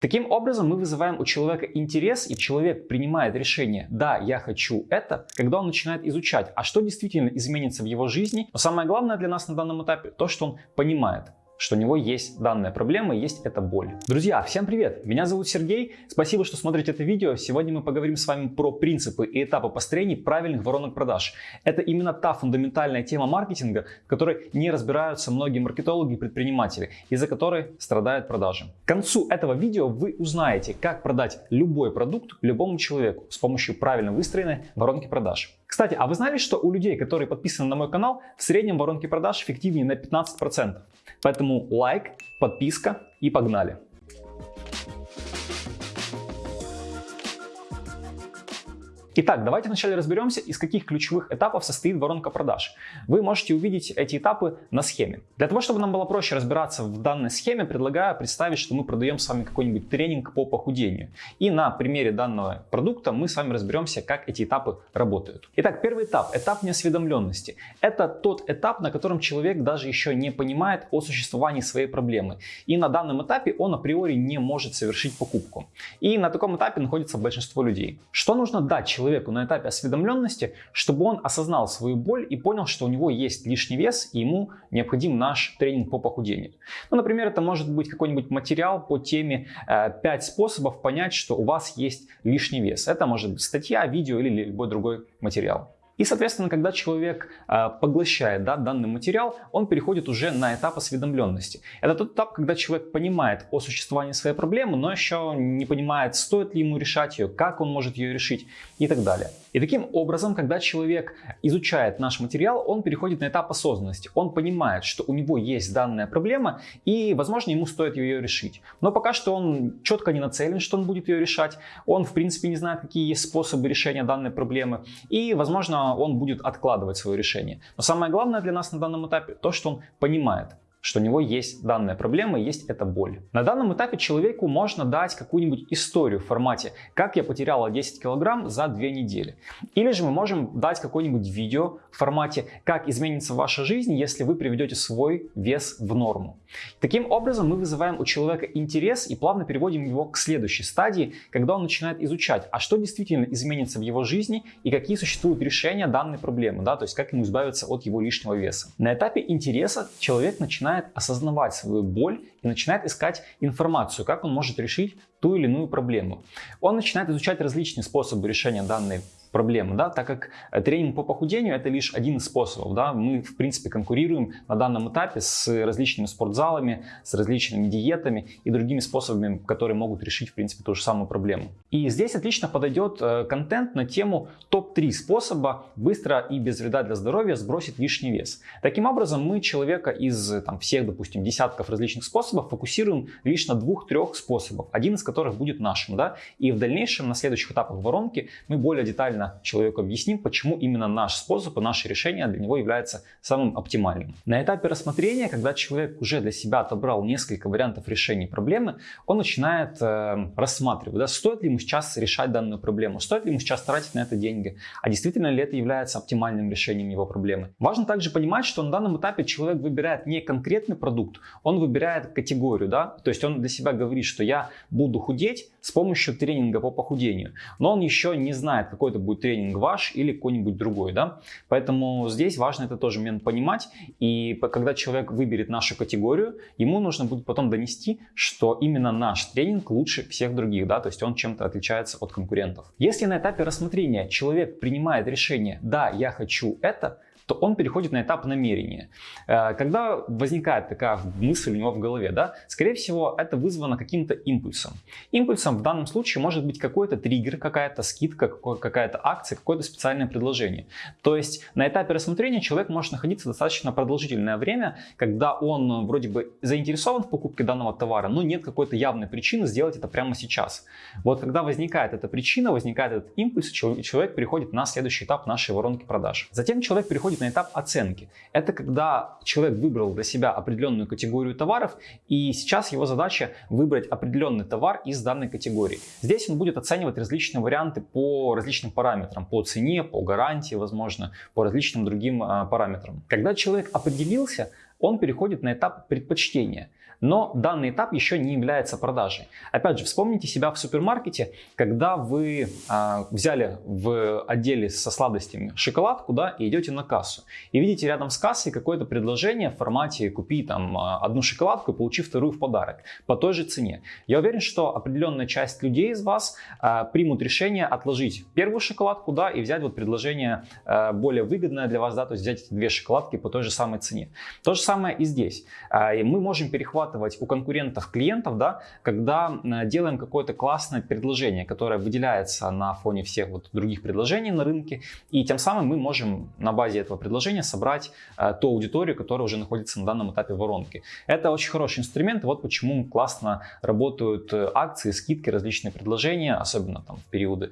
Таким образом, мы вызываем у человека интерес, и человек принимает решение «да, я хочу это», когда он начинает изучать, а что действительно изменится в его жизни. Но самое главное для нас на данном этапе то, что он понимает, что у него есть данная проблема есть эта боль. Друзья, всем привет! Меня зовут Сергей. Спасибо, что смотрите это видео. Сегодня мы поговорим с вами про принципы и этапы построения правильных воронок продаж. Это именно та фундаментальная тема маркетинга, в которой не разбираются многие маркетологи и предприниматели, из-за которой страдают продажи. К концу этого видео вы узнаете, как продать любой продукт любому человеку с помощью правильно выстроенной воронки продаж. Кстати, а вы знали, что у людей, которые подписаны на мой канал, в среднем воронки продаж эффективнее на 15%? Поэтому лайк, подписка и погнали! Итак, давайте вначале разберемся, из каких ключевых этапов состоит воронка продаж. Вы можете увидеть эти этапы на схеме. Для того, чтобы нам было проще разбираться в данной схеме, предлагаю представить, что мы продаем с вами какой-нибудь тренинг по похудению. И на примере данного продукта мы с вами разберемся, как эти этапы работают. Итак, первый этап, этап неосведомленности. Это тот этап, на котором человек даже еще не понимает о существовании своей проблемы. И на данном этапе он априори не может совершить покупку. И на таком этапе находится большинство людей. Что нужно дать человеку? Человеку на этапе осведомленности, чтобы он осознал свою боль и понял, что у него есть лишний вес и ему необходим наш тренинг по похудению. Ну, например, это может быть какой-нибудь материал по теме э, 5 способов понять, что у вас есть лишний вес. Это может быть статья, видео или любой другой материал. И, соответственно, когда человек э, поглощает да, данный материал, он переходит уже на этап осведомленности. Это тот этап, когда человек понимает о существовании своей проблемы, но еще не понимает, стоит ли ему решать ее, как он может ее решить и так далее. И таким образом, когда человек изучает наш материал, он переходит на этап осознанности. Он понимает, что у него есть данная проблема и, возможно, ему стоит ее решить. Но пока что он четко не нацелен, что он будет ее решать. Он, в принципе, не знает, какие есть способы решения данной проблемы. И, возможно, он будет откладывать свое решение. Но самое главное для нас на данном этапе то, что он понимает, что у него есть данная проблема, есть эта боль. На данном этапе человеку можно дать какую-нибудь историю в формате «Как я потеряла 10 килограмм за 2 недели». Или же мы можем дать какое-нибудь видео в формате «Как изменится ваша жизнь, если вы приведете свой вес в норму». Таким образом мы вызываем у человека интерес и плавно переводим его к следующей стадии, когда он начинает изучать, а что действительно изменится в его жизни и какие существуют решения данной проблемы, да, то есть как ему избавиться от его лишнего веса. На этапе интереса человек начинает начинает осознавать свою боль и начинает искать информацию, как он может решить ту или иную проблему. Он начинает изучать различные способы решения данной проблемы, да, так как э, тренинг по похудению это лишь один из способов, да, мы в принципе конкурируем на данном этапе с различными спортзалами, с различными диетами и другими способами, которые могут решить в принципе ту же самую проблему. И здесь отлично подойдет э, контент на тему топ-3 способа быстро и без вреда для здоровья сбросить лишний вес. Таким образом мы человека из там, всех, допустим, десятков различных способов фокусируем лишь на двух-трех способах, один из которых будет нашим, да, и в дальнейшем на следующих этапах воронки мы более детально детально человеку объясним, почему именно наш способ и наше решение для него является самым оптимальным. На этапе рассмотрения, когда человек уже для себя отобрал несколько вариантов решения проблемы, он начинает э, рассматривать, да, стоит ли ему сейчас решать данную проблему, стоит ли ему сейчас тратить на это деньги, а действительно ли это является оптимальным решением его проблемы. Важно также понимать, что на данном этапе человек выбирает не конкретный продукт, он выбирает категорию, да, то есть он для себя говорит, что я буду худеть с помощью тренинга по похудению, но он еще не знает, какой это будет тренинг ваш или какой-нибудь другой, да. Поэтому здесь важно это тоже момент понимать. И когда человек выберет нашу категорию, ему нужно будет потом донести, что именно наш тренинг лучше всех других, да, то есть он чем-то отличается от конкурентов. Если на этапе рассмотрения человек принимает решение, да, я хочу это, то он переходит на этап намерения. Э, когда возникает такая мысль у него в голове, да, скорее всего, это вызвано каким-то импульсом. Импульсом в данном случае может быть какой-то триггер, какая-то скидка, какая-то акция, какое-то специальное предложение. То есть на этапе рассмотрения человек может находиться достаточно продолжительное время, когда он вроде бы заинтересован в покупке данного товара, но нет какой-то явной причины сделать это прямо сейчас. Вот когда возникает эта причина, возникает этот импульс, человек переходит на следующий этап нашей воронки продаж. Затем человек переходит переходит на этап оценки. Это когда человек выбрал для себя определенную категорию товаров, и сейчас его задача выбрать определенный товар из данной категории. Здесь он будет оценивать различные варианты по различным параметрам, по цене, по гарантии, возможно, по различным другим а, параметрам. Когда человек определился, он переходит на этап предпочтения. Но данный этап еще не является продажей. Опять же, вспомните себя в супермаркете, когда вы а, взяли в отделе со сладостями шоколадку да, и идете на кассу. И видите рядом с кассой какое-то предложение в формате «купи там а, одну шоколадку и получи вторую в подарок» по той же цене. Я уверен, что определенная часть людей из вас а, примут решение отложить первую шоколадку да, и взять вот предложение а, более выгодное для вас, да, то есть взять эти две шоколадки по той же самой цене. То же самое и здесь. А, мы можем перехватывать у конкурентов клиентов, да, когда делаем какое-то классное предложение, которое выделяется на фоне всех вот других предложений на рынке, и тем самым мы можем на базе этого предложения собрать э, ту аудиторию, которая уже находится на данном этапе воронки. Это очень хороший инструмент, вот почему классно работают э, акции, скидки, различные предложения, особенно там в периоды э,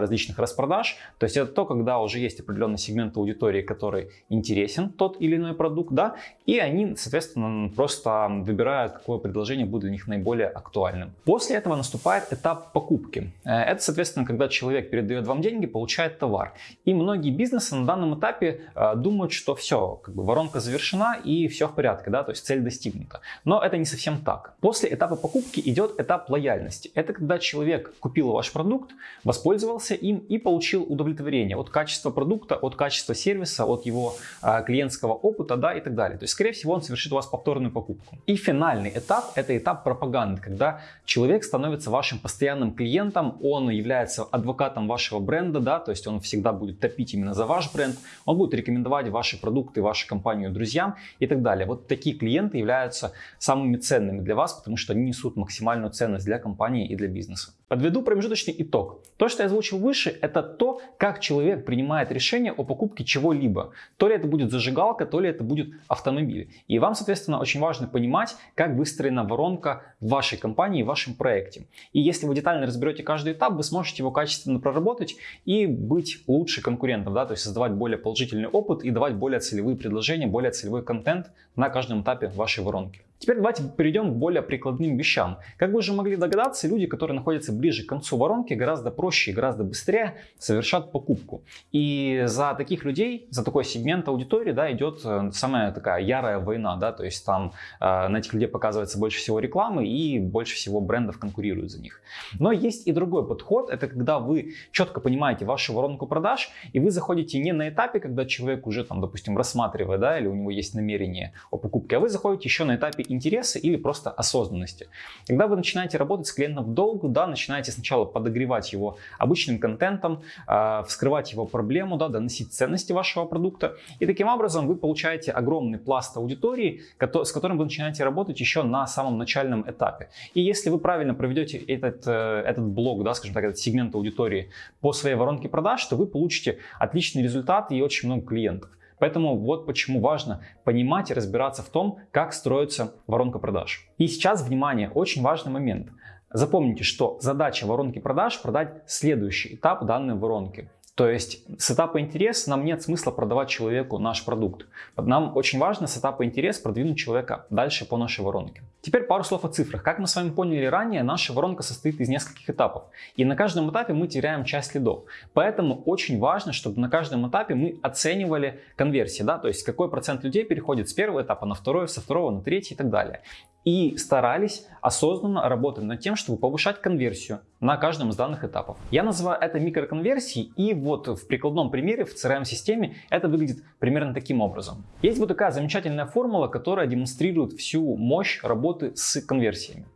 различных распродаж. То есть это то, когда уже есть определенный сегмент аудитории, который интересен тот или иной продукт, да, они, соответственно, просто выбирают выбирают, какое предложение будет для них наиболее актуальным. После этого наступает этап покупки. Э, это, соответственно, когда человек передает вам деньги, получает товар. И многие бизнесы на данном этапе э, думают, что все, как бы воронка завершена и все в порядке, да, то есть цель достигнута. Но это не совсем так. После этапа покупки идет этап лояльности. Это когда человек купил ваш продукт, воспользовался им и получил удовлетворение от качества продукта, от качества сервиса, от его э, клиентского опыта, да, и так далее. То есть, скорее всего, он совершит у вас повторную покупку. И финал финальный этап – это этап пропаганды, когда человек становится вашим постоянным клиентом, он является адвокатом вашего бренда, да, то есть он всегда будет топить именно за ваш бренд, он будет рекомендовать ваши продукты, вашу компанию друзьям и так далее. Вот такие клиенты являются самыми ценными для вас, потому что они несут максимальную ценность для компании и для бизнеса. Подведу промежуточный итог. То, что я озвучил выше, это то, как человек принимает решение о покупке чего-либо. То ли это будет зажигалка, то ли это будет автомобиль. И вам, соответственно, очень важно понимать, как выстроена воронка в вашей компании, в вашем проекте. И если вы детально разберете каждый этап, вы сможете его качественно проработать и быть лучше конкурентом, да, то есть создавать более положительный опыт и давать более целевые предложения, более целевой контент на каждом этапе вашей воронки. Теперь давайте перейдем к более прикладным вещам. Как вы уже могли догадаться, люди, которые находятся ближе к концу воронки, гораздо проще и гораздо быстрее совершат покупку. И за таких людей, за такой сегмент аудитории да, идет э, самая такая ярая война. Да, то есть там э, на этих людей показывается больше всего рекламы и больше всего брендов конкурируют за них. Но есть и другой подход. Это когда вы четко понимаете вашу воронку продаж и вы заходите не на этапе, когда человек уже там, допустим, рассматривает, да, или у него есть намерение о покупке, а вы заходите еще на этапе интереса или просто осознанности. Когда вы начинаете работать с клиентом в долгу, да, начинаете сначала подогревать его обычным контентом, э, вскрывать его проблему, да, доносить ценности вашего продукта. И таким образом вы получаете огромный пласт аудитории, с которым вы начинаете работать еще на самом начальном этапе. И если вы правильно проведете этот, э, этот блок, да, скажем так, этот сегмент аудитории по своей воронке продаж, то вы получите отличный результат и очень много клиентов. Поэтому вот почему важно понимать и разбираться в том, как строится воронка продаж. И сейчас, внимание, очень важный момент. Запомните, что задача воронки продаж продать следующий этап данной воронки. То есть с этапа интерес нам нет смысла продавать человеку наш продукт. Нам очень важно с этапа интерес продвинуть человека дальше по нашей воронке. Теперь пару слов о цифрах. Как мы с вами поняли ранее, наша воронка состоит из нескольких этапов. И на каждом этапе мы теряем часть лидов. Поэтому очень важно, чтобы на каждом этапе мы оценивали конверсии. Да? То есть какой процент людей переходит с первого этапа на второй, со второго на третий и так далее и старались осознанно работать над тем, чтобы повышать конверсию на каждом из данных этапов. Я называю это микроконверсией, и вот в прикладном примере в CRM-системе это выглядит примерно таким образом. Есть вот такая замечательная формула, которая демонстрирует всю мощь работы с конверсиями.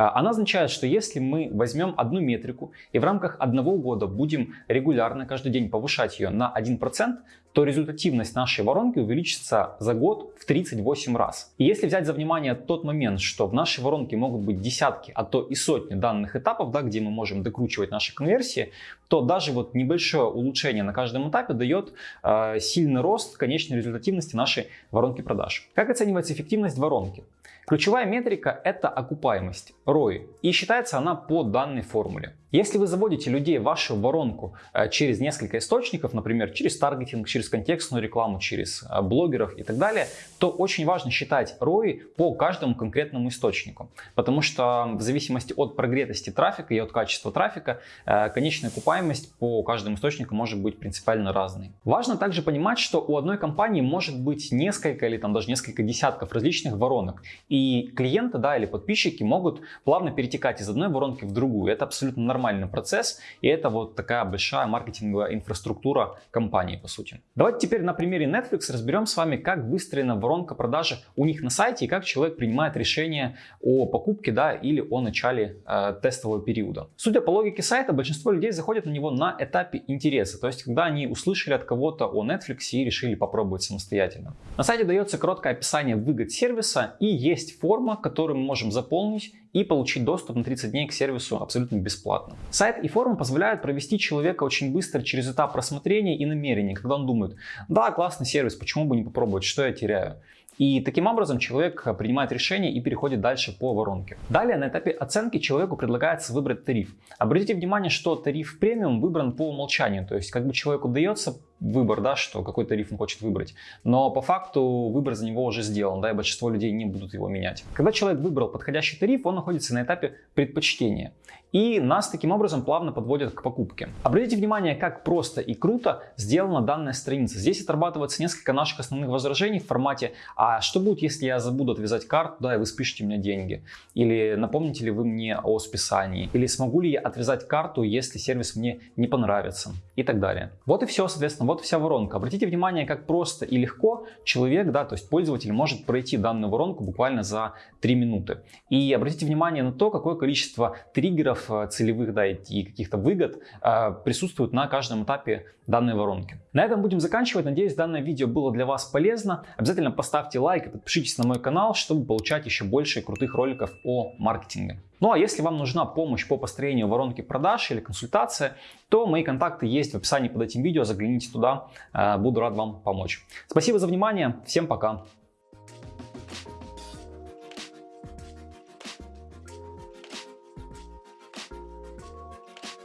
А, она означает, что если мы возьмем одну метрику и в рамках одного года будем регулярно каждый день повышать ее на 1%, то результативность нашей воронки увеличится за год в 38 раз. И если взять за внимание тот момент, что в нашей воронке могут быть десятки, а то и сотни данных этапов, да, где мы можем докручивать наши конверсии, то даже вот небольшое улучшение на каждом этапе дает э, сильный рост конечной результативности нашей воронки продаж. Как оценивается эффективность воронки? Ключевая метрика – это окупаемость, ROI, и считается она по данной формуле. Если вы заводите людей в вашу воронку э, через несколько источников, например, через таргетинг, через контекстную рекламу, через э, блогеров и так далее, то очень важно считать ROI по каждому конкретному источнику. Потому что в зависимости от прогретости трафика и от качества трафика, э, конечная окупаемость по каждому источнику может быть принципиально разной. Важно также понимать, что у одной компании может быть несколько или там даже несколько десятков различных воронок. И клиенты да, или подписчики могут плавно перетекать из одной воронки в другую. Это абсолютно нормальный процесс. И это вот такая большая маркетинговая инфраструктура компании, по сути. Давайте теперь на примере Netflix разберем с вами, как выстроена воронка продажи у них на сайте и как человек принимает решение о покупке да, или о начале э, тестового периода. Судя по логике сайта, большинство людей заходят на него на этапе интереса, то есть когда они услышали от кого-то о Netflix и решили попробовать самостоятельно. На сайте дается короткое описание выгод сервиса и есть форма, которую мы можем заполнить и получить доступ на 30 дней к сервису абсолютно бесплатно. Сайт и форум позволяют провести человека очень быстро через этап рассмотрения и намерения, когда он думает, да, классный сервис, почему бы не попробовать, что я теряю. И таким образом человек принимает решение и переходит дальше по воронке. Далее на этапе оценки человеку предлагается выбрать тариф. Обратите внимание, что тариф премиум выбран по умолчанию, то есть как бы человеку дается выбор, да, что какой тариф он хочет выбрать. Но по факту выбор за него уже сделан, да, и большинство людей не будут его менять. Когда человек выбрал подходящий тариф, он находится на этапе предпочтения. И нас таким образом плавно подводят к покупке. Обратите внимание, как просто и круто сделана данная страница. Здесь отрабатывается несколько наших основных возражений в формате «А что будет, если я забуду отвязать карту, да, и вы спишете мне деньги?» Или «Напомните ли вы мне о списании?» Или «Смогу ли я отвязать карту, если сервис мне не понравится?» И так далее. Вот и все, соответственно, вот вся воронка. Обратите внимание, как просто и легко человек, да, то есть пользователь может пройти данную воронку буквально за 3 минуты. И обратите внимание на то, какое количество триггеров э, целевых да, и каких-то выгод э, присутствует на каждом этапе данной воронки. На этом будем заканчивать. Надеюсь, данное видео было для вас полезно. Обязательно поставьте лайк и подпишитесь на мой канал, чтобы получать еще больше крутых роликов о маркетинге. Ну а если вам нужна помощь по построению воронки продаж или консультация, то мои контакты есть в описании под этим видео, загляните туда, э, буду рад вам помочь. Спасибо за внимание, всем пока!